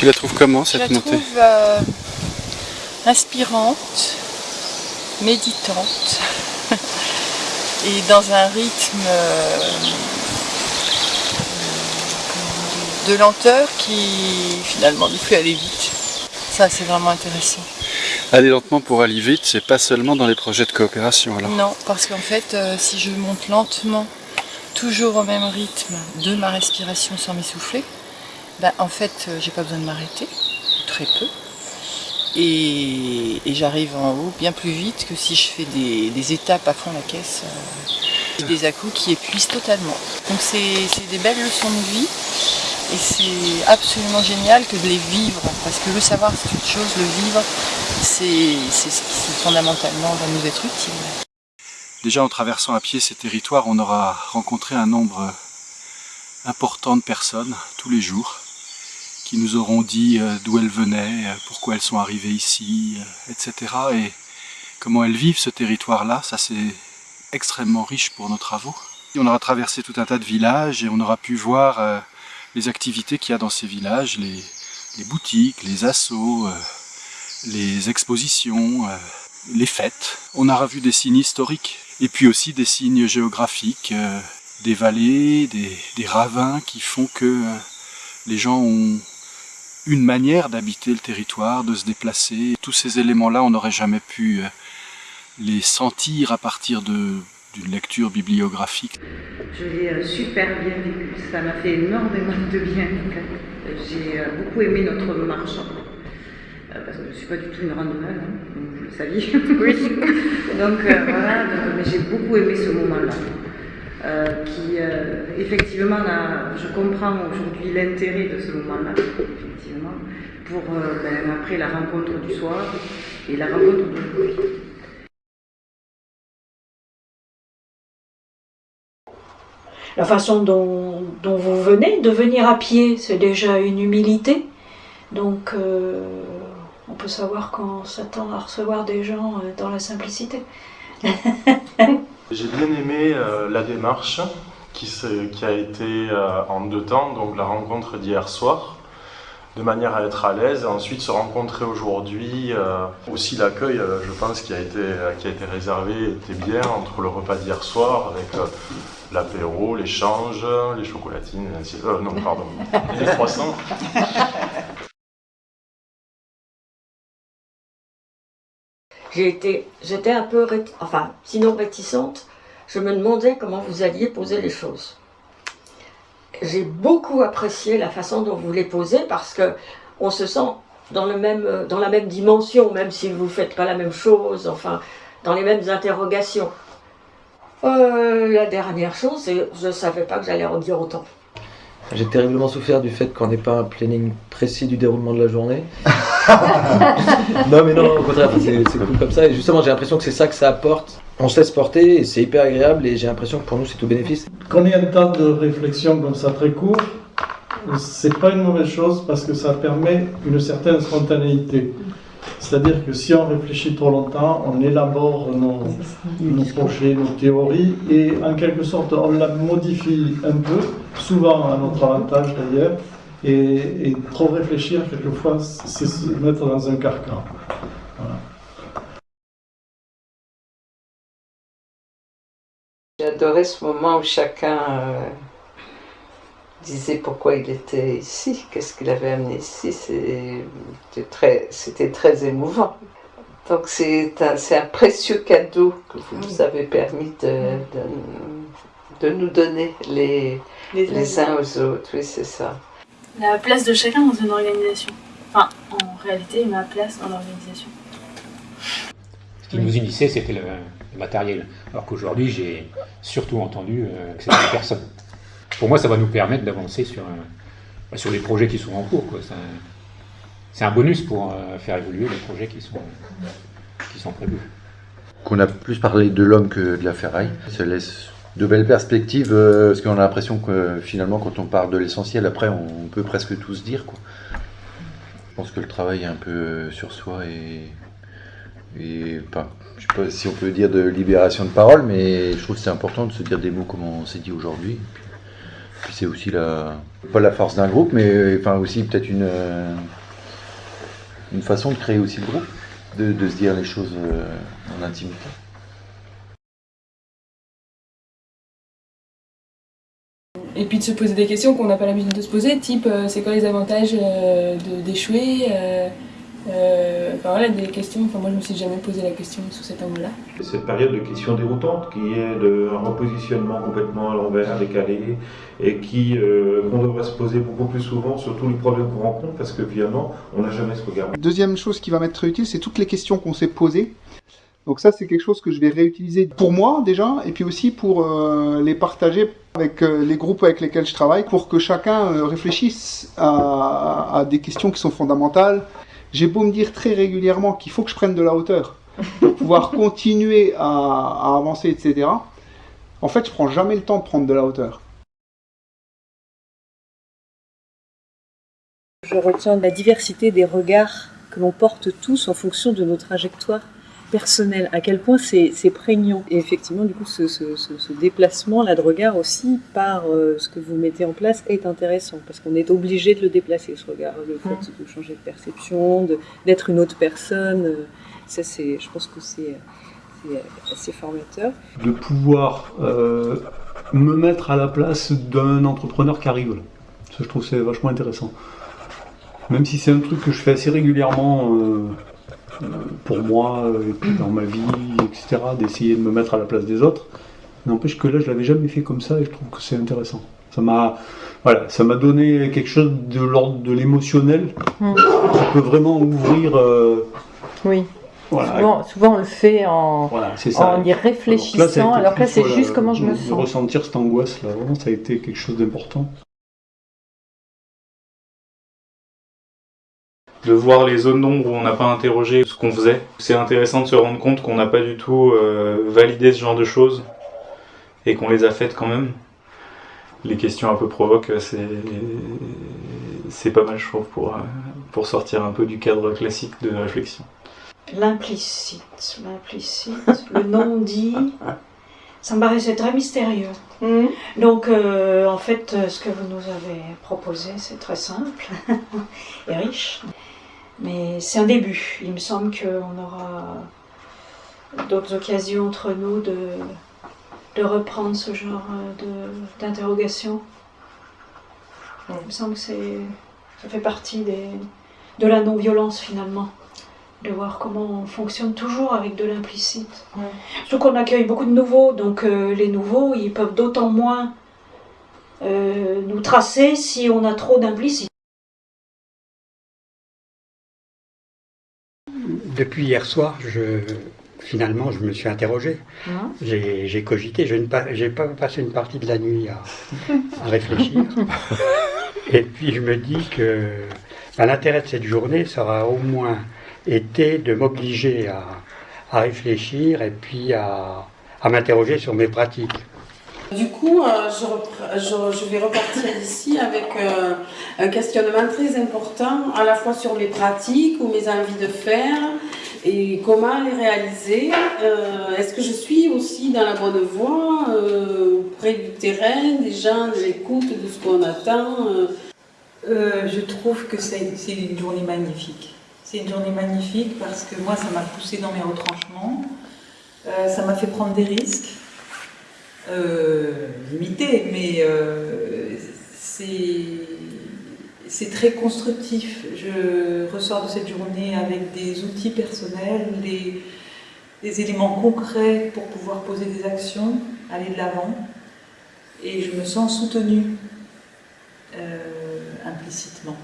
Tu la trouves comment cette Je la montée? trouve euh, inspirante, méditante et dans un rythme euh, de lenteur qui finalement nous fait aller vite. Ça c'est vraiment intéressant. Aller lentement pour aller vite, c'est pas seulement dans les projets de coopération alors Non, parce qu'en fait, euh, si je monte lentement, toujours au même rythme de ma respiration sans m'essouffler, ben, en fait, euh, j'ai pas besoin de m'arrêter, très peu. Et, j'arrive en haut bien plus vite que si je fais des, étapes à fond la caisse, euh, des à qui épuisent totalement. Donc c'est des belles leçons de vie et c'est absolument génial que de les vivre, parce que le savoir c'est une chose, le vivre c'est c'est ce qui fondamentalement va nous être utile. Déjà en traversant à pied ces territoires, on aura rencontré un nombre important de personnes tous les jours qui nous auront dit euh, d'où elles venaient, euh, pourquoi elles sont arrivées ici, euh, etc. Et comment elles vivent ce territoire-là, ça c'est extrêmement riche pour nos travaux. On aura traversé tout un tas de villages et on aura pu voir les activités qu'il y a dans ces villages, les, boutiques, les assos, les expositions, les fêtes. On aura vu des signes historiques et puis aussi des signes géographiques, des vallées, des, des ravins qui font que les gens ont une manière d'habiter le territoire, de se déplacer. Tous ces éléments-là, on n'aurait jamais pu les sentir à partir d'une lecture bibliographique. Je l'ai super bien vécu, ça m'a fait énormément de bien. J'ai beaucoup aimé notre marche, parce que je ne suis pas du tout une randonneuse, hein, vous le saviez. Oui. donc voilà, mais j'ai beaucoup aimé ce moment-là. Euh, qui euh, effectivement, je comprends aujourd'hui l'intérêt de ce moment-là, effectivement, pour euh, ben, après la rencontre du soir et la rencontre de. La façon dont, vous venez, de venir à pied, c'est déjà une humilité. Donc, on peut savoir qu'on s'attend à recevoir des gens dans la simplicité. J'ai bien aimé euh, la démarche qui, qui, a été euh, en deux temps, donc la rencontre d'hier soir, de manière à être à l'aise, et ensuite se rencontrer aujourd'hui. Euh, aussi l'accueil, je pense, qui a, été, qui a été réservé était bien entre le repas d'hier soir avec l'apéro, l'échange, les chocolatines, non, pardon, les croissants. J'étais un peu, enfin, sinon réticente. Je me demandais comment vous alliez poser les choses. J'ai beaucoup apprécié la façon dont vous les posez parce que on se sent dans, le même, dans la même dimension, même si vous ne faites pas la même chose, enfin, dans les mêmes interrogations. Euh, la dernière chose, je ne savais pas que j'allais en dire autant. J'ai terriblement souffert du fait qu'on n'ait pas un planning précis du déroulement de la journée. non mais non, au contraire, c'est cool comme ça. Et justement, j'ai l'impression que c'est ça que ça apporte. On se laisse porter c'est hyper agréable et j'ai l'impression que pour nous c'est tout bénéfice. Qu'on ait un temps de réflexion comme ça très court, c'est pas une mauvaise chose parce que ça permet une certaine spontanéité. C'est-à-dire que si on réfléchit trop longtemps, on élabore nos, nos, projets, nos théories, et en quelque sorte, on la modifie un peu, souvent à notre avantage d'ailleurs, et, et, trop réfléchir, quelquefois, c'est se mettre dans un carcan. Voilà. Adoré ce moment où chacun euh, disait pourquoi il était ici, qu'est-ce qu'il avait amené ici. C'était très, très émouvant. Donc c'est un, un, précieux cadeau que vous nous avez permis de, de, de nous donner les, les, les uns aux autres. Oui, c'est ça. La place de chacun dans une organisation. Enfin, en réalité, ma place dans l'organisation. Ce qui nous unissait, c'était le, le, matériel. Alors qu'aujourd'hui, j'ai surtout entendu euh, que c'était les personnes pour moi, ça va nous permettre d'avancer sur, euh, sur les projets qui sont en cours. C'est un bonus pour euh, faire évoluer les projets qui sont, qui sont prévus. Qu'on a plus parlé de l'homme que de la ferraille. Ça laisse de belles perspectives, euh, parce qu'on a l'impression que finalement, quand on parle de l'essentiel, après, on peut presque tout se dire. Je pense que le travail est un peu sur soi et, et enfin, je sais pas si on peut dire de libération de parole, mais je trouve que c'est important de se dire des mots comme on s'est dit aujourd'hui c'est aussi la, pas la force d'un groupe, mais enfin aussi peut-être une, euh, une façon de créer aussi le groupe, de, de se dire les choses euh, en intimité. Et puis de se poser des questions qu'on n'a pas l'habitude de se poser, type euh, c'est quoi les avantages euh, d'échouer euh, euh, Enfin voilà, des questions, enfin moi je me suis jamais posé la question sous cet angle-là. Cette période de questions déroutantes qui est de un repositionnement complètement à l'envers, décalé, et qui euh, qu'on devrait se poser beaucoup plus souvent sur tous les problèmes qu'on rencontre, parce que finalement, on n'a jamais ce regard. Deuxième chose qui va m'être utile, c'est toutes les questions qu'on s'est posées. Donc ça, c'est quelque chose que je vais réutiliser pour moi déjà, et puis aussi pour euh, les partager avec euh, les groupes avec lesquels je travaille, pour que chacun euh, réfléchisse à, à des questions qui sont fondamentales. J'ai beau me dire très régulièrement qu'il faut que je prenne de la hauteur pour pouvoir continuer à, à avancer, etc. En fait, je prends jamais le temps de prendre de la hauteur. Je retiens la diversité des regards que l'on porte tous en fonction de nos trajectoires personnelles, à quel point c'est c'est prégnant. Et effectivement, du coup, ce, ce- ce- ce déplacement-là de regard aussi par euh, ce que vous mettez en place est intéressant, parce qu'on est obligé de le déplacer, ce regard, le fait de changer de perception, de- d'être une autre personne. euh, Ça, c'est, je pense que c'est c'est assez formateur. de pouvoir euh, me mettre à la place d'un entrepreneur qui arrive. là. Ça, je trouve que c'est vachement intéressant. Même si c'est un truc que je fais assez régulièrement euh, euh, pour moi euh, et puis dans ma vie, etc., d'essayer de me mettre à la place des autres. N'empêche que là, je l'avais jamais fait comme ça et je trouve que c'est intéressant. Ça m'a, voilà, ça m'a donné quelque chose de l'ordre de l'émotionnel Mm. qui peut vraiment ouvrir. euh, Oui. Voilà. Souvent, souvent, on le fait en, Voilà, ça. en y réfléchissant, alors que là, c'est juste voilà, comment je me sens. ressentir cette angoisse là, vraiment, ça a été quelque chose d'important. De voir les zones d'ombre où on n'a pas interrogé ce qu'on faisait. C'est intéressant de se rendre compte qu'on n'a pas du tout euh, validé ce genre de choses et qu'on les a faites quand même. Les questions un peu provoques, c'est c'est pas mal, je trouve, pour, euh, pour sortir un peu du cadre classique de réflexion. L'implicite, l'implicite, le non-dit, ça me paraissait très mystérieux. Donc, euh, en fait, euh, ce que vous nous avez proposé, c'est très simple et riche. Mais c'est un début. Il me semble qu'on aura d'autres occasions entre nous de, de reprendre ce genre euh, d'interrogation. Il me semble que ça fait partie des, de la non-violence finalement de voir comment on fonctionne toujours avec de l'implicite. Surtout qu'on accueille beaucoup de nouveaux, donc euh, les nouveaux, ils peuvent d'autant moins euh, nous tracer si on a trop d'implicite. Depuis hier soir, je, finalement, je me suis interrogé. Hein J'ai cogité. Je n'ai pas, j'ai pas passé une partie de la nuit à, à réfléchir. Et puis je me dis que ben, l'intérêt de cette journée sera au moins été de m'obliger à, à réfléchir et puis à, à m'interroger sur mes pratiques. Du coup, euh, je, je- je vais repartir d'ici avec euh, un questionnement très important, à la fois sur mes pratiques ou mes envies de faire et comment les réaliser. Euh, Est-ce que je suis aussi dans la bonne voie, près du terrain, des gens, de l'écoute, de ce qu'on attend je trouve que c'est c'est une journée magnifique. C'est une journée magnifique parce que moi, ça m'a poussé dans mes retranchements, Euh, ça m'a fait prendre des risques, euh, limités, mais euh, c'est très constructif. Je ressors de cette journée avec des outils personnels, des, éléments concrets pour pouvoir poser des actions, aller de l'avant, et je me sens soutenue implicitement.